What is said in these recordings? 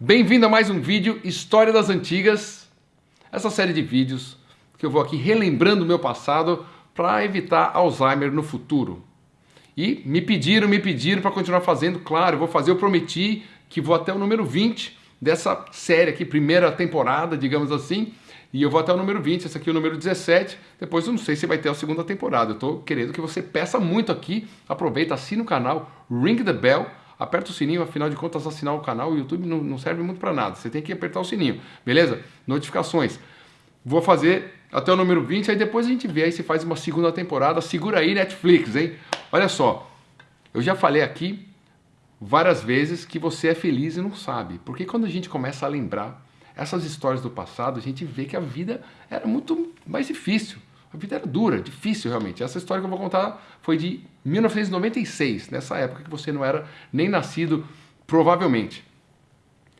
Bem-vindo a mais um vídeo História das Antigas, essa série de vídeos que eu vou aqui relembrando o meu passado para evitar Alzheimer no futuro. E me pediram, me pediram para continuar fazendo, claro, vou fazer, eu prometi que vou até o número 20 dessa série aqui, primeira temporada, digamos assim, e eu vou até o número 20, esse aqui é o número 17, depois eu não sei se vai ter a segunda temporada, eu estou querendo que você peça muito aqui, aproveita, assina o canal, ring the bell, aperta o sininho, afinal de contas assinar o canal, o YouTube não, não serve muito para nada, você tem que apertar o sininho, beleza? Notificações. Vou fazer até o número 20, aí depois a gente vê aí se faz uma segunda temporada, segura aí Netflix, hein? Olha só, eu já falei aqui várias vezes que você é feliz e não sabe, porque quando a gente começa a lembrar essas histórias do passado, a gente vê que a vida era muito mais difícil. A vida era dura, difícil realmente. Essa história que eu vou contar foi de 1996, nessa época que você não era nem nascido, provavelmente.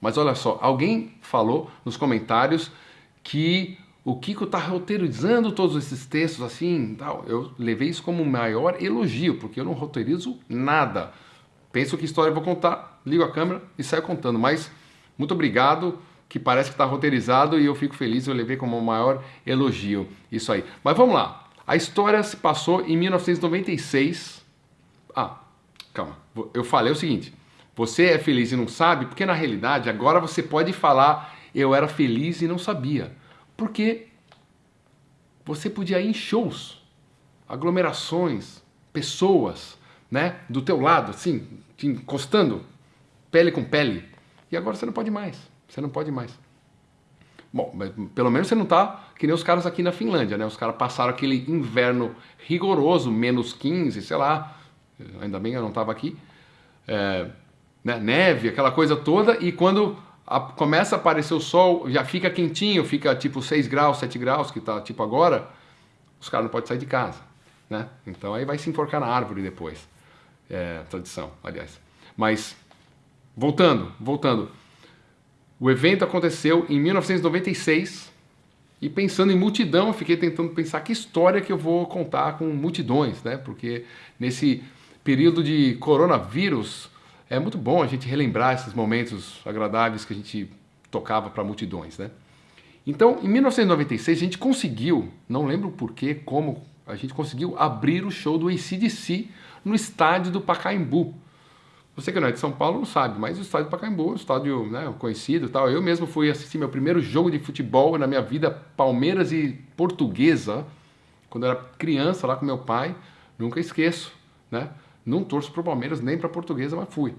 Mas olha só, alguém falou nos comentários que o Kiko está roteirizando todos esses textos assim, tal. eu levei isso como o maior elogio, porque eu não roteirizo nada. Penso que história eu vou contar, ligo a câmera e saio contando. Mas muito obrigado que parece que está roteirizado e eu fico feliz, eu levei como o maior elogio isso aí. Mas vamos lá, a história se passou em 1996. Ah, calma, eu falei o seguinte, você é feliz e não sabe, porque na realidade agora você pode falar eu era feliz e não sabia. Porque você podia ir em shows, aglomerações, pessoas, né, do teu lado, assim, te encostando, pele com pele. E agora você não pode mais. Você não pode mais. Bom, mas pelo menos você não tá que nem os caras aqui na Finlândia, né? Os caras passaram aquele inverno rigoroso, menos 15, sei lá. Ainda bem eu não estava aqui. É, né? Neve, aquela coisa toda. E quando a, começa a aparecer o sol, já fica quentinho, fica tipo 6 graus, 7 graus, que tá tipo agora. Os caras não podem sair de casa, né? Então aí vai se enforcar na árvore depois. É, tradição, aliás. Mas, voltando, voltando. O evento aconteceu em 1996 e pensando em multidão, eu fiquei tentando pensar que história que eu vou contar com multidões, né? Porque nesse período de coronavírus é muito bom a gente relembrar esses momentos agradáveis que a gente tocava para multidões, né? Então, em 1996 a gente conseguiu, não lembro porquê, como, a gente conseguiu abrir o show do ACDC no estádio do Pacaembu. Você que não é de São Paulo não sabe, mas o estádio do Pacaembu, estádio né, conhecido tal. Eu mesmo fui assistir meu primeiro jogo de futebol na minha vida, Palmeiras e Portuguesa, quando eu era criança lá com meu pai. Nunca esqueço, né? Não torço para o Palmeiras nem para a Portuguesa, mas fui.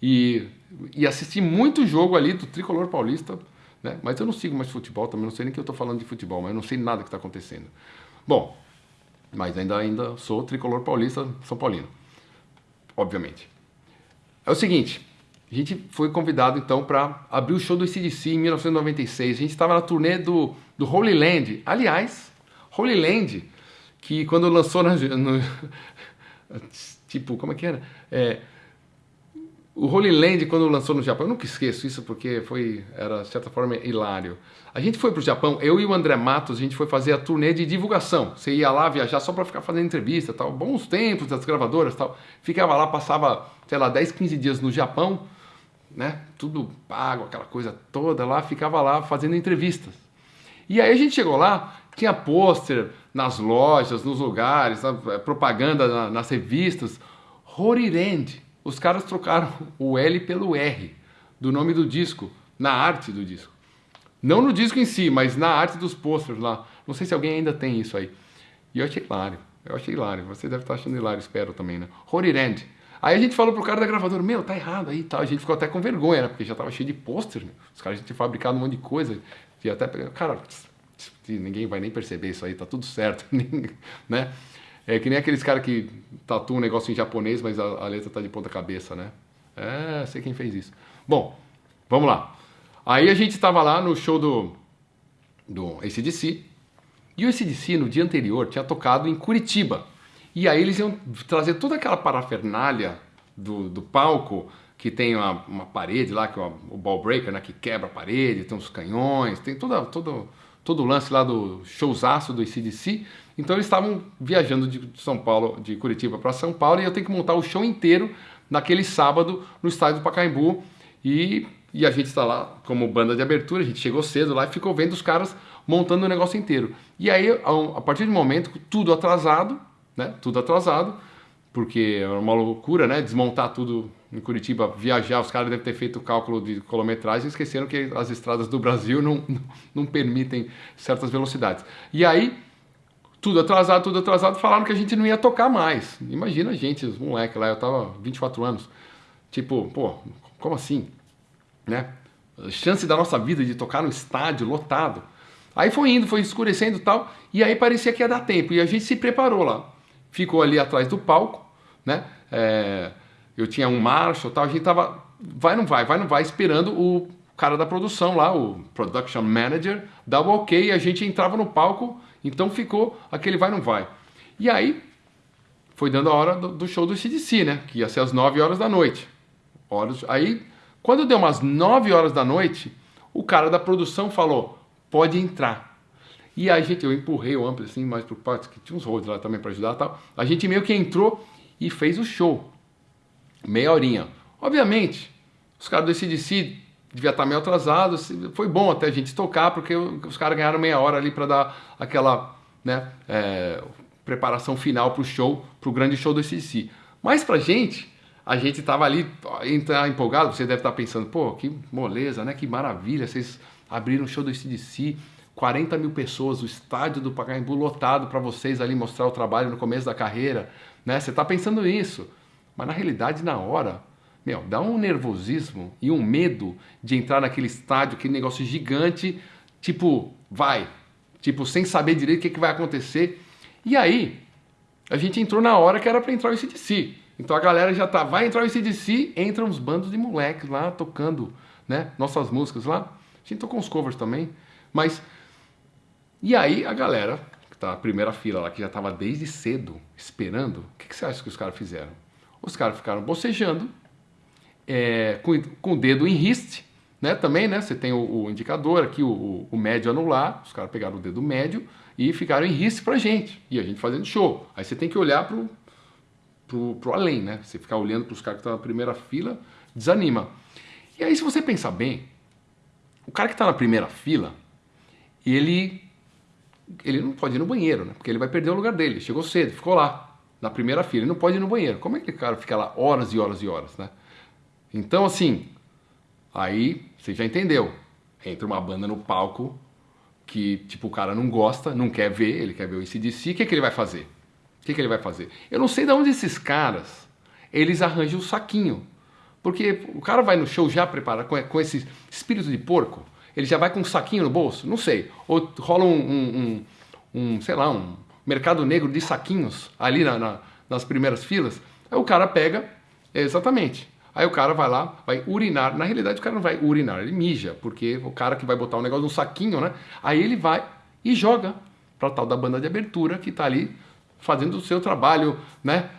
E, e assisti muito jogo ali do Tricolor Paulista, né? Mas eu não sigo mais futebol também, não sei nem que eu estou falando de futebol, mas eu não sei nada que está acontecendo. Bom, mas ainda, ainda sou Tricolor Paulista, São Paulino, obviamente. É o seguinte, a gente foi convidado então para abrir o show do ICDC em 1996. A gente estava na turnê do, do Holy Land. Aliás, Holy Land, que quando lançou na, no, tipo, como é que era? É, o Holy Land, quando lançou no Japão, eu nunca esqueço isso porque foi, era de certa forma hilário. A gente foi para o Japão, eu e o André Matos, a gente foi fazer a turnê de divulgação. Você ia lá viajar só para ficar fazendo entrevista, tal, bons tempos das gravadoras, tal. Ficava lá, passava, sei lá, 10, 15 dias no Japão, né? Tudo pago, aquela coisa toda lá, ficava lá fazendo entrevistas. E aí a gente chegou lá, tinha pôster nas lojas, nos lugares, propaganda nas revistas, Horirend os caras trocaram o L pelo R do nome do disco, na arte do disco. Não no disco em si, mas na arte dos posters lá. Não sei se alguém ainda tem isso aí. E eu achei hilário. Eu achei hilário. Você deve estar achando hilário, espero também, né? Horirand. Aí a gente falou pro cara da gravadora, meu, tá errado aí e tal. A gente ficou até com vergonha, né? Porque já tava cheio de pôster, né? Os caras tinham fabricado um monte de coisa. E até, cara, ninguém vai nem perceber isso aí, tá tudo certo, né? É que nem aqueles caras que tatuam um negócio em japonês, mas a, a letra tá de ponta cabeça, né? É, sei quem fez isso. Bom, vamos lá. Aí a gente estava lá no show do, do ACDC, e o ACDC no dia anterior tinha tocado em Curitiba. E aí eles iam trazer toda aquela parafernália do, do palco, que tem uma, uma parede lá, que é o ball breaker, né, que quebra a parede, tem uns canhões, tem toda, todo, todo o lance lá do showzaço do ACDC. Então eles estavam viajando de São Paulo, de Curitiba para São Paulo, e eu tenho que montar o show inteiro naquele sábado no estádio do Pacaembu. E, E a gente está lá como banda de abertura, a gente chegou cedo lá e ficou vendo os caras montando o negócio inteiro. E aí, a partir do momento, tudo atrasado, né? Tudo atrasado, porque era uma loucura, né? Desmontar tudo em Curitiba, viajar, os caras devem ter feito o cálculo de quilometragem e esqueceram que as estradas do Brasil não, não, não permitem certas velocidades. E aí, tudo atrasado, tudo atrasado, falaram que a gente não ia tocar mais. Imagina a gente, os moleques lá, eu tava 24 anos. Tipo, pô, como assim? Né? chance da nossa vida de tocar no estádio lotado. Aí foi indo, foi escurecendo e tal, e aí parecia que ia dar tempo, e a gente se preparou lá. Ficou ali atrás do palco, né? É, eu tinha um Marshall tal, a gente tava, vai não vai, vai não vai, esperando o cara da produção lá, o Production Manager, dar o ok, e a gente entrava no palco, então ficou aquele vai não vai. E aí, foi dando a hora do, do show do CDC, né? Que ia ser às 9 horas da noite. Horas, aí quando deu umas 9 horas da noite, o cara da produção falou: pode entrar. E a gente, eu empurrei o amplo assim, mais pro pátio, que tinha uns rodos lá também para ajudar tal. A gente meio que entrou e fez o show. Meia horinha. Obviamente, os caras do CDC devia estar meio atrasados. Foi bom até a gente tocar, porque os caras ganharam meia hora ali para dar aquela né, é, preparação final pro show, pro grande show do CDC. Mas pra gente, a gente tava ali tá empolgado, você deve estar tá pensando, pô, que moleza, né? Que maravilha, vocês abriram o show do CDC, 40 mil pessoas, o estádio do Pacaembu lotado para vocês ali mostrar o trabalho no começo da carreira, né? Você está pensando isso, mas na realidade, na hora, meu, dá um nervosismo e um medo de entrar naquele estádio, aquele negócio gigante, tipo, vai, tipo, sem saber direito o que, que vai acontecer. E aí, a gente entrou na hora que era para entrar o CDC. Então a galera já tá, vai entrar o ICDC, entram uns bandos de moleques lá tocando, né, nossas músicas lá. A gente tocou uns covers também, mas e aí a galera que tá na primeira fila lá, que já tava desde cedo esperando, o que, que você acha que os caras fizeram? Os caras ficaram bocejando, é, com, com o dedo em riste, né, também, né, você tem o, o indicador aqui, o, o, médio anular, os caras pegaram o dedo médio e ficaram em riste pra gente, e a gente fazendo show. Aí você tem que olhar pro, pro, pro além, né? Você ficar olhando para os caras que estão na primeira fila, desanima. E aí, se você pensar bem, o cara que está na primeira fila, ele, ele não pode ir no banheiro, né? Porque ele vai perder o lugar dele. Chegou cedo, ficou lá, na primeira fila, ele não pode ir no banheiro. Como é que o cara fica lá horas e horas e horas, né? Então, assim, aí você já entendeu. Entra uma banda no palco que, tipo, o cara não gosta, não quer ver, ele quer ver o ICDC, o que, é que ele vai fazer? que, que ele vai fazer? Eu não sei de onde esses caras, eles arranjam o saquinho. Porque o cara vai no show já preparado com, com esse espírito de porco, ele já vai com um saquinho no bolso? Não sei. Ou rola um, um, um, um sei lá, um mercado negro de saquinhos ali na, na, nas primeiras filas. Aí o cara pega, exatamente. Aí o cara vai lá, vai urinar. Na realidade, o cara não vai urinar, ele mija, porque o cara que vai botar o um negócio num saquinho, né? Aí ele vai e joga para tal da banda de abertura que está ali fazendo o seu trabalho, né?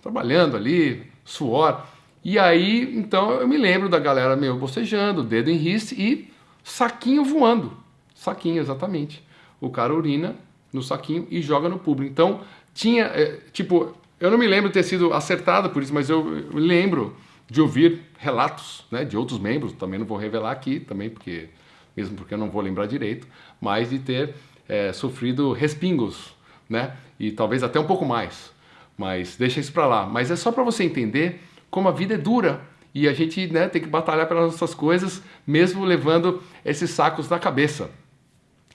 Trabalhando ali, suor. E aí, então, eu me lembro da galera meio bocejando, dedo em riste e saquinho voando. Saquinho, exatamente. O cara urina no saquinho e joga no público. Então, tinha, é, tipo, eu não me lembro de ter sido acertado por isso, mas eu, lembro de ouvir relatos né, de outros membros, também não vou revelar aqui, também porque, mesmo porque eu não vou lembrar direito, mas de ter é, sofrido respingos né? E talvez até um pouco mais. Mas deixa isso para lá. Mas é só para você entender como a vida é dura e a gente né, tem que batalhar pelas nossas coisas, mesmo levando esses sacos na cabeça.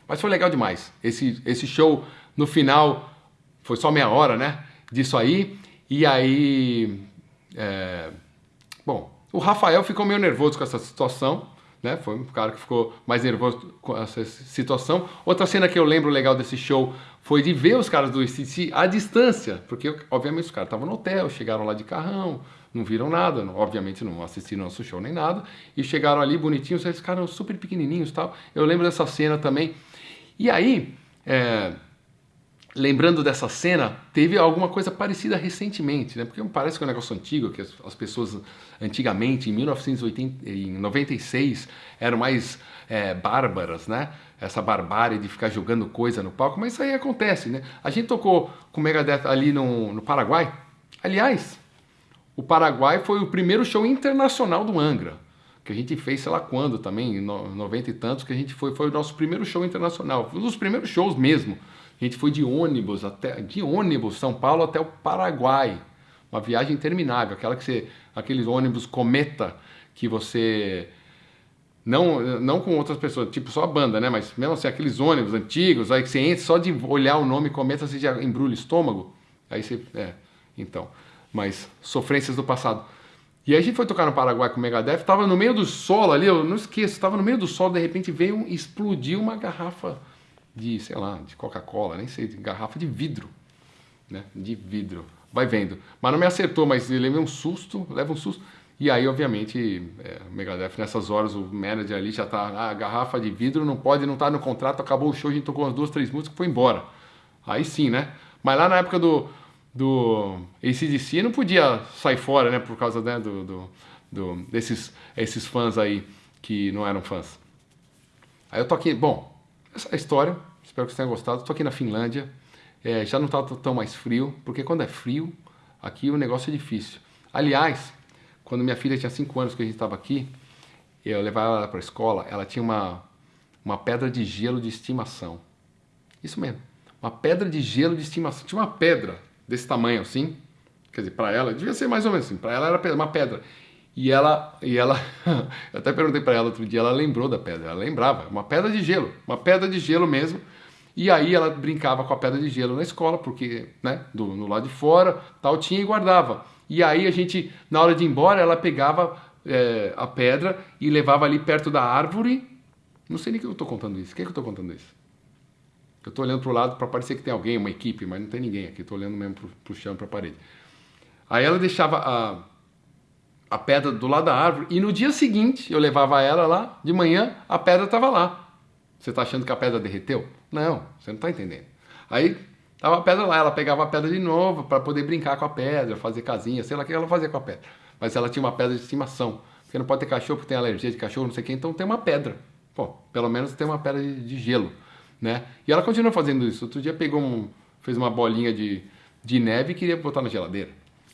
Mas foi legal demais. Esse, esse show no final foi só meia hora, né? Disso aí. E aí. É... Bom, o Rafael ficou meio nervoso com essa situação né? Foi um cara que ficou mais nervoso com essa situação. Outra cena que eu lembro legal desse show foi de ver os caras do ICC à distância, porque obviamente os caras estavam no hotel, chegaram lá de carrão, não viram nada, obviamente não assistiram nosso show nem nada, e chegaram ali bonitinhos, eles ficaram super pequenininhos tal. Eu lembro dessa cena também. E aí, é, lembrando dessa cena, teve alguma coisa parecida recentemente, né? Porque parece que é um negócio antigo, que as, as pessoas antigamente, em 1996, eram mais é, bárbaras, né? Essa barbárie de ficar jogando coisa no palco, mas isso aí acontece, né? A gente tocou com o Megadeth ali no, no Paraguai. Aliás, o Paraguai foi o primeiro show internacional do Angra. que a gente fez sei lá quando também, em 90 e tantos, que a gente foi, foi o nosso primeiro show internacional, um dos primeiros shows mesmo. A gente foi de ônibus até de ônibus São Paulo até o Paraguai. Uma viagem interminável, aquela que você aqueles ônibus cometa que você não, não com outras pessoas, tipo só a banda, né? Mas mesmo assim, aqueles ônibus antigos, aí que você entra, só de olhar o nome cometa, você já embrulha o estômago. Aí você. É, então. Mas sofrências do passado. E aí a gente foi tocar no Paraguai com o Megadeth, tava no meio do solo ali, eu não esqueço, tava no meio do solo, de repente veio explodiu uma garrafa de, sei lá, de Coca-Cola, nem sei, de garrafa de vidro, né? De vidro. Vai vendo. Mas não me acertou, mas ele levou um susto, leva um susto. E aí, obviamente, é, o Megadeth, nessas horas, o manager ali já tá, ah, garrafa de vidro não pode, não tá no contrato, acabou o show, a gente tocou umas duas, três músicas, foi embora. Aí sim, né? Mas lá na época do, do ACDC não podia sair fora, né? Por causa né, do, do, do, desses esses fãs aí que não eram fãs. Aí eu tô aqui, bom, essa é a história, espero que vocês tenham gostado. Estou aqui na Finlândia, é, já não está tão mais frio, porque quando é frio, aqui o negócio é difícil. Aliás, quando minha filha tinha 5 anos que a gente estava aqui, eu levava ela para a escola, ela tinha uma, uma pedra de gelo de estimação. Isso mesmo, uma pedra de gelo de estimação. Tinha uma pedra desse tamanho assim, quer dizer, para ela, devia ser mais ou menos assim, para ela era uma pedra. E ela, e ela, eu até perguntei para ela outro dia, ela lembrou da pedra, ela lembrava, uma pedra de gelo, uma pedra de gelo mesmo. E aí ela brincava com a pedra de gelo na escola, porque, né, do, no lado de fora, tal, tinha e guardava. E aí a gente, na hora de ir embora, ela pegava é, a pedra e levava ali perto da árvore. Não sei nem que eu estou contando isso. Quem é que eu estou contando isso? Eu estou olhando para o lado para parecer que tem alguém, uma equipe, mas não tem ninguém aqui. Estou olhando mesmo para o chão, para a parede. Aí ela deixava a, a pedra do lado da árvore e no dia seguinte eu levava ela lá, de manhã a pedra estava lá. Você está achando que a pedra derreteu? Não, você não está entendendo. Aí tava a pedra lá, ela pegava a pedra de novo para poder brincar com a pedra, fazer casinha, sei lá o que ela fazia com a pedra. Mas ela tinha uma pedra de estimação. Porque não pode ter cachorro porque tem alergia de cachorro, não sei o que, então tem uma pedra. Pô, pelo menos tem uma pedra de, de gelo né? E ela continua fazendo isso. Outro dia pegou um, fez uma bolinha de, de neve e queria botar na geladeira.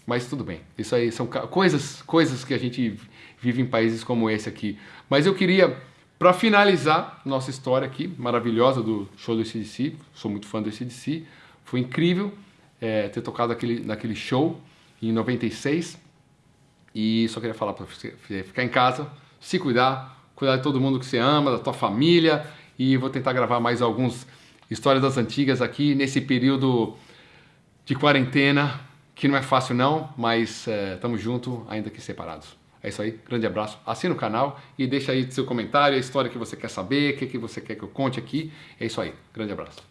Mas tudo bem. Isso aí são coisas, coisas que a gente vive em países como esse aqui. Mas eu queria, para finalizar nossa história aqui, maravilhosa do show do ACDC, sou muito fã do ACDC, foi incrível é, ter tocado aquele, naquele show em 96. E só queria falar para você ficar em casa, se cuidar, cuidar de todo mundo que você ama, da tua família e vou tentar gravar mais alguns histórias das antigas aqui nesse período de quarentena, que não é fácil não, mas estamos é, juntos, ainda que separados. É isso aí, grande abraço, assina o canal e deixa aí seu comentário, a história que você quer saber, o que, que você quer que eu conte aqui. É isso aí, grande abraço.